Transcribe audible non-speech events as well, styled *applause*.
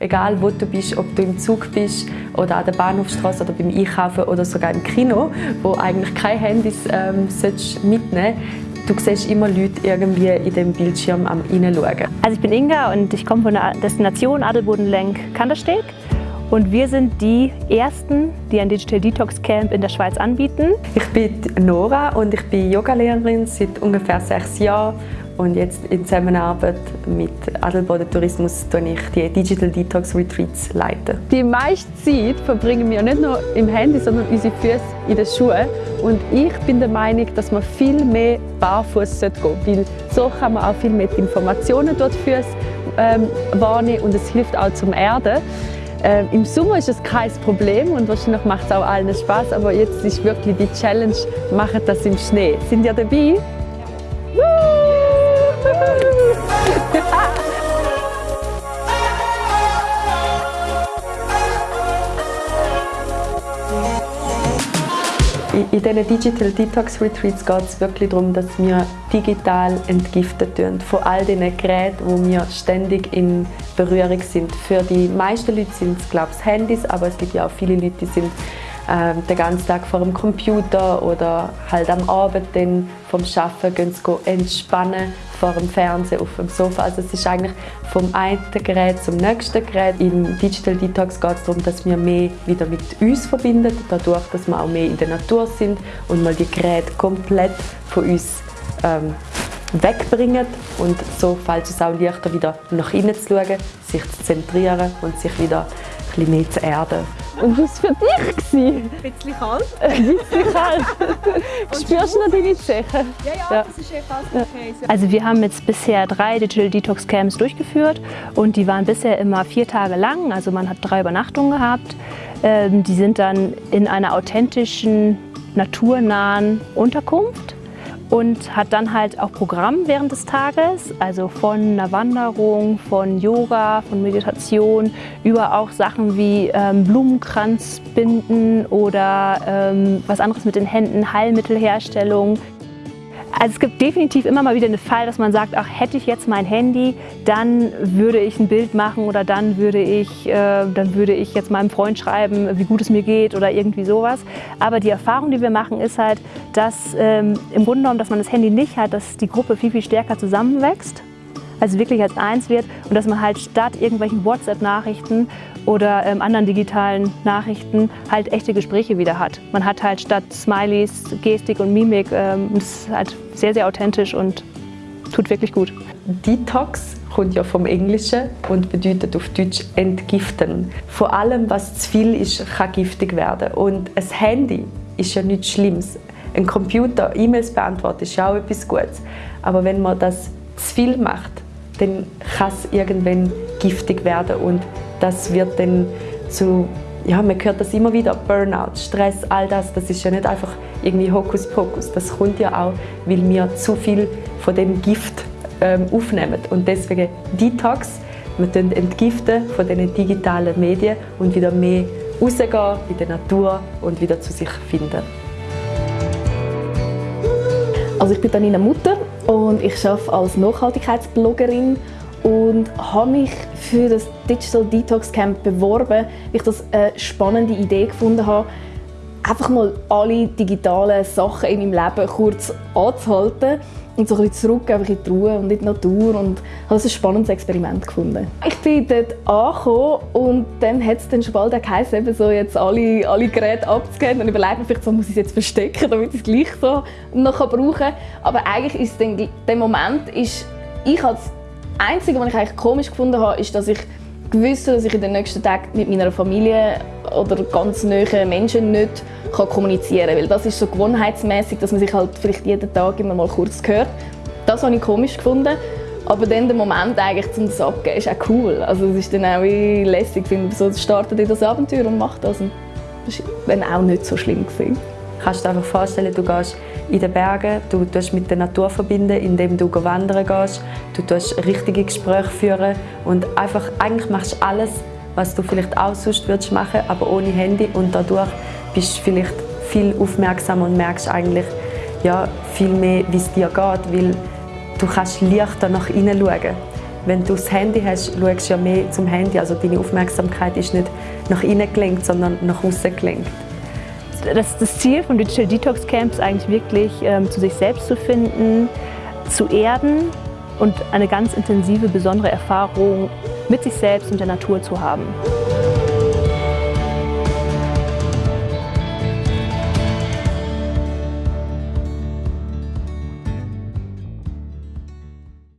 Egal wo du bist, ob du im Zug bist oder an der Bahnhofstraße oder beim Einkaufen oder sogar im Kino, wo eigentlich keine Handys ähm, mitnehmen Du siehst immer Leute irgendwie in dem Bildschirm am reinschauen. Also ich bin Inga und ich komme von der Destination Adelboden-Lenk-Kandersteg. Und wir sind die Ersten, die ein Digital Detox Camp in der Schweiz anbieten. Ich bin Nora und ich bin Yogalehrerin seit ungefähr sechs Jahren und jetzt in Zusammenarbeit mit Adelboden Tourismus leite ich die Digital Detox Retreats. Leiten. Die meiste Zeit verbringen wir nicht nur im Handy, sondern unsere Füße in den Schuhen. Und ich bin der Meinung, dass man viel mehr barfuß gehen sollte, weil so kann man auch viel mehr Informationen durch die ähm, wahrnehmen und es hilft auch zum Erden. Ähm, Im Sommer ist es kein Problem und wahrscheinlich macht es auch allen Spaß, aber jetzt ist wirklich die Challenge, machen das im Schnee. Sind ihr dabei? In diesen Digital Detox Retreats geht es wirklich darum, dass wir digital entgiften tun. Von all diesen Geräten, wo wir ständig in Berührung sind. Für die meisten Leute sind es, glaube ich, Handys, aber es gibt ja auch viele Leute, die sind äh, den ganzen Tag vor dem Computer oder halt am Abend dann vom Arbeiten gehen sie entspannen vor dem Fernseher auf dem Sofa. Also es ist eigentlich vom einen Gerät zum nächsten Gerät. Im Digital Detox geht es darum, dass wir mehr wieder mit uns verbinden, dadurch, dass wir auch mehr in der Natur sind und mal die Geräte komplett von uns ähm, wegbringen und so fällt es auch leichter wieder nach innen zu schauen, sich zu zentrieren und sich wieder bisschen mehr erden. Und wie war für dich? Ein bisschen kalt. Ein bisschen kalt. *laughs* Spürst du noch deine Zeche? Ja, ja, ja, das ist eh fast okay. Also wir haben jetzt bisher drei Digital Detox Camps durchgeführt und die waren bisher immer vier Tage lang, also man hat drei Übernachtungen gehabt. Ähm, die sind dann in einer authentischen, naturnahen Unterkunft und hat dann halt auch Programm während des Tages, also von einer Wanderung, von Yoga, von Meditation, über auch Sachen wie ähm, Blumenkranz binden oder ähm, was anderes mit den Händen, Heilmittelherstellung. Also es gibt definitiv immer mal wieder einen Fall, dass man sagt, ach hätte ich jetzt mein Handy, dann würde ich ein Bild machen oder dann würde ich, äh, dann würde ich jetzt meinem Freund schreiben, wie gut es mir geht oder irgendwie sowas. Aber die Erfahrung, die wir machen, ist halt, dass ähm, im Grunde genommen, dass man das Handy nicht hat, dass die Gruppe viel, viel stärker zusammenwächst also wirklich als eins wird und dass man halt statt irgendwelchen WhatsApp-Nachrichten oder ähm, anderen digitalen Nachrichten halt echte Gespräche wieder hat. Man hat halt statt Smileys Gestik und Mimik, ähm, das ist halt sehr, sehr authentisch und tut wirklich gut. Detox kommt ja vom Englischen und bedeutet auf Deutsch entgiften. Vor allem, was zu viel ist, kann giftig werden. Und ein Handy ist ja nichts Schlimmes. Ein Computer, E-Mails beantworten, ist ja auch etwas Gutes. Aber wenn man das zu viel macht, dann kann es irgendwann giftig werden und das wird dann zu, ja, man hört das immer wieder, Burnout, Stress, all das, das ist ja nicht einfach irgendwie Hokuspokus, das kommt ja auch, weil wir zu viel von dem Gift ähm, aufnehmen. Und deswegen Detox, wir entgiften von den digitalen Medien und wieder mehr rausgehen in der Natur und wieder zu sich finden. Also ich bin Danina Mutter und ich arbeite als Nachhaltigkeitsbloggerin und habe mich für das Digital Detox Camp beworben, weil ich das eine spannende Idee gefunden habe, einfach mal alle digitalen Sachen in meinem Leben kurz anzuhalten und so ein bisschen zurück einfach in die Ruhe und in die Natur und habe das ein spannendes Experiment gefunden. Ich bin dort angekommen und dann hat es dann schon bald geheißen, eben so jetzt alle, alle Geräte abzugeben und überlegt mir vielleicht so, muss ich es jetzt verstecken, damit ich es gleich so noch brauchen kann. Aber eigentlich ist dann, der Moment ist, ich als Einzige, was ich eigentlich komisch gefunden habe, ist, dass ich gewusst dass ich in den nächsten Tagen mit meiner Familie oder ganz nahen Menschen nicht kann kommunizieren kann. Das ist so gewohnheitsmäßig, dass man sich halt vielleicht jeden Tag immer mal kurz hört. Das habe ich komisch gefunden. Aber dann der Moment eigentlich zum das abgeben ist auch cool. Also es ist dann auch lässig, finde so startet in das Abenteuer und macht das. Und das war dann auch nicht so schlimm. Gewesen. Kannst du dir einfach vorstellen, du gehst in den Bergen, du tust mit der Natur verbinden, indem du wandern gehst, du tust richtige Gespräche führen und einfach, eigentlich machst du alles, was du vielleicht auch sonst würdest machen, aber ohne Handy und dadurch bist du vielleicht viel aufmerksamer und merkst eigentlich ja, viel mehr, wie es dir geht, weil du kannst leichter nach innen schauen Wenn du das Handy hast, schaust du ja mehr zum Handy. Also deine Aufmerksamkeit ist nicht nach innen gelenkt, sondern nach außen gelenkt. Das, das Ziel von Digital Detox Camp ist eigentlich wirklich, ähm, zu sich selbst zu finden, zu erden und eine ganz intensive, besondere Erfahrung mit sich selbst und der Natur zu haben.